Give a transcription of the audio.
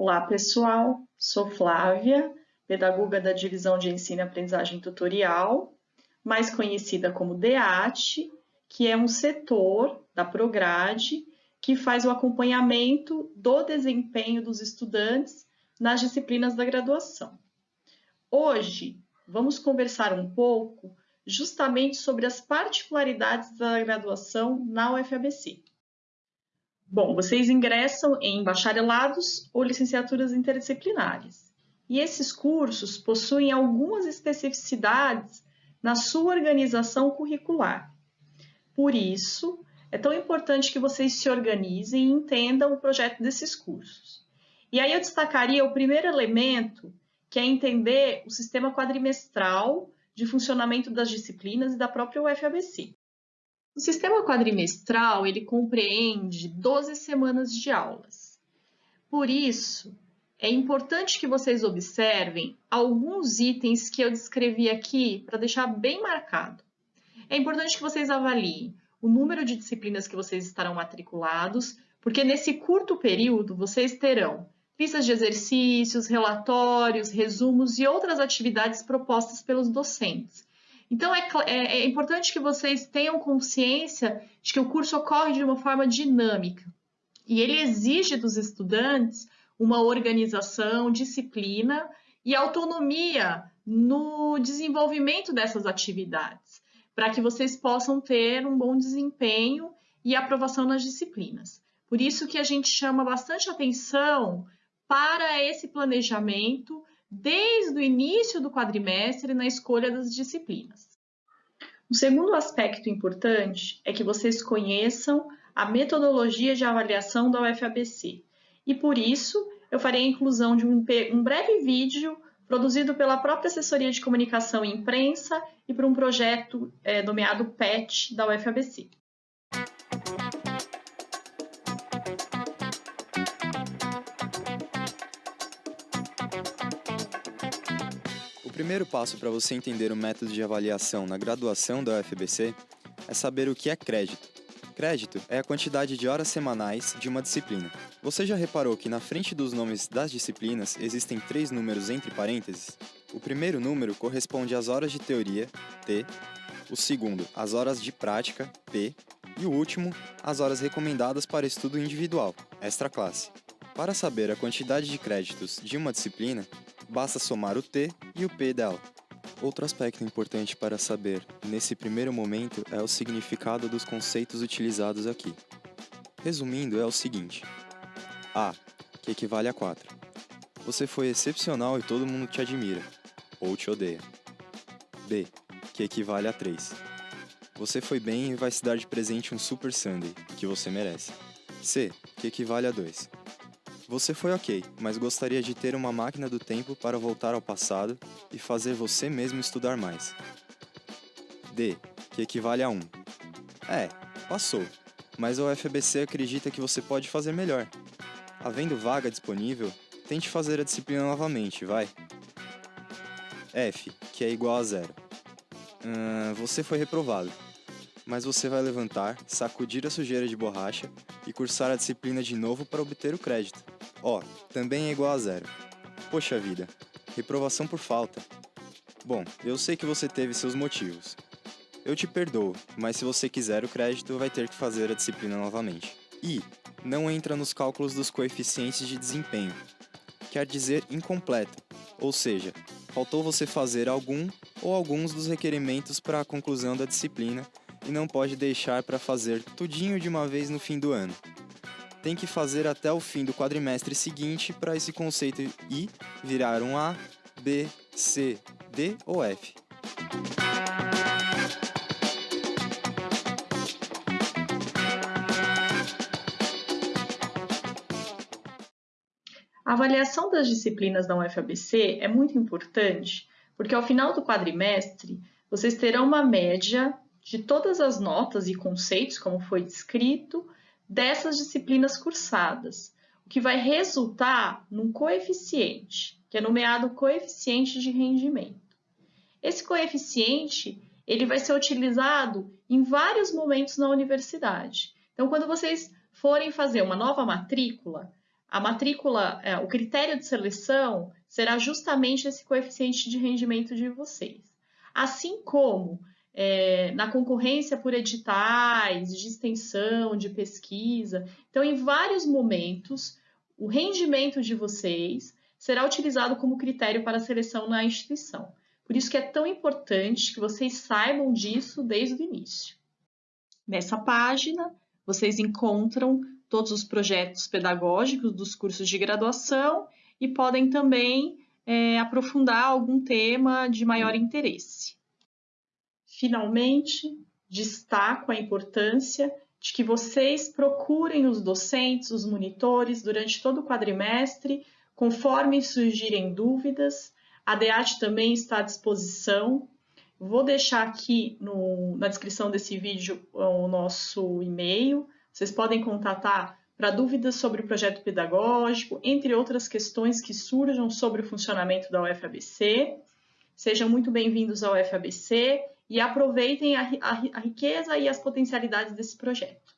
Olá, pessoal. Sou Flávia, pedagoga da Divisão de Ensino e Aprendizagem Tutorial, mais conhecida como DEAT, que é um setor da Prograde que faz o acompanhamento do desempenho dos estudantes nas disciplinas da graduação. Hoje, vamos conversar um pouco justamente sobre as particularidades da graduação na UFABC. Bom, vocês ingressam em bacharelados ou licenciaturas interdisciplinares. E esses cursos possuem algumas especificidades na sua organização curricular. Por isso, é tão importante que vocês se organizem e entendam o projeto desses cursos. E aí eu destacaria o primeiro elemento, que é entender o sistema quadrimestral de funcionamento das disciplinas e da própria UFABC. O sistema quadrimestral, ele compreende 12 semanas de aulas. Por isso, é importante que vocês observem alguns itens que eu descrevi aqui para deixar bem marcado. É importante que vocês avaliem o número de disciplinas que vocês estarão matriculados, porque nesse curto período vocês terão listas de exercícios, relatórios, resumos e outras atividades propostas pelos docentes. Então, é, é, é importante que vocês tenham consciência de que o curso ocorre de uma forma dinâmica e ele exige dos estudantes uma organização, disciplina e autonomia no desenvolvimento dessas atividades, para que vocês possam ter um bom desempenho e aprovação nas disciplinas. Por isso que a gente chama bastante atenção para esse planejamento desde o início do quadrimestre na escolha das disciplinas. O segundo aspecto importante é que vocês conheçam a metodologia de avaliação da UFABC e por isso eu farei a inclusão de um, breve vídeo produzido pela própria Assessoria de Comunicação e Imprensa e por um projeto é, nomeado PET da UFABC. Primeiro passo para você entender o método de avaliação na graduação da UFBC é saber o que é crédito. Crédito é a quantidade de horas semanais de uma disciplina. Você já reparou que na frente dos nomes das disciplinas existem três números entre parênteses? O primeiro número corresponde às horas de teoria, T, o segundo, às horas de prática, P, e o último, às horas recomendadas para estudo individual, extra classe. Para saber a quantidade de créditos de uma disciplina, basta somar o T e o P dela. Outro aspecto importante para saber nesse primeiro momento é o significado dos conceitos utilizados aqui. Resumindo, é o seguinte: A, que equivale a 4. Você foi excepcional e todo mundo te admira, ou te odeia. B, que equivale a 3. Você foi bem e vai se dar de presente um Super Sunday, que você merece. C, que equivale a 2. Você foi ok, mas gostaria de ter uma máquina do tempo para voltar ao passado e fazer você mesmo estudar mais. D, que equivale a 1. É, passou, mas a UFBC acredita que você pode fazer melhor. Havendo vaga disponível, tente fazer a disciplina novamente, vai. F, que é igual a zero. Hum, você foi reprovado, mas você vai levantar, sacudir a sujeira de borracha e cursar a disciplina de novo para obter o crédito. Ó, também é igual a zero. Poxa vida, reprovação por falta. Bom, eu sei que você teve seus motivos. Eu te perdoo, mas se você quiser o crédito, vai ter que fazer a disciplina novamente. E não entra nos cálculos dos coeficientes de desempenho. Quer dizer incompleto, ou seja, faltou você fazer algum ou alguns dos requerimentos para a conclusão da disciplina e não pode deixar para fazer tudinho de uma vez no fim do ano tem que fazer até o fim do quadrimestre seguinte para esse conceito I virar um A, B, C, D ou F. A avaliação das disciplinas da UFABC é muito importante, porque ao final do quadrimestre vocês terão uma média de todas as notas e conceitos, como foi descrito, dessas disciplinas cursadas, o que vai resultar num coeficiente, que é nomeado coeficiente de rendimento. Esse coeficiente ele vai ser utilizado em vários momentos na universidade. Então, quando vocês forem fazer uma nova matrícula, a matrícula, é, o critério de seleção será justamente esse coeficiente de rendimento de vocês. Assim como é, na concorrência por editais, de extensão, de pesquisa. Então, em vários momentos, o rendimento de vocês será utilizado como critério para seleção na instituição. Por isso que é tão importante que vocês saibam disso desde o início. Nessa página, vocês encontram todos os projetos pedagógicos dos cursos de graduação e podem também é, aprofundar algum tema de maior interesse. Finalmente, destaco a importância de que vocês procurem os docentes, os monitores, durante todo o quadrimestre, conforme surgirem dúvidas. A DEAT também está à disposição. Vou deixar aqui no, na descrição desse vídeo o nosso e-mail. Vocês podem contatar para dúvidas sobre o projeto pedagógico, entre outras questões que surjam sobre o funcionamento da UFABC. Sejam muito bem-vindos ao UFABC e aproveitem a, a, a riqueza e as potencialidades desse projeto.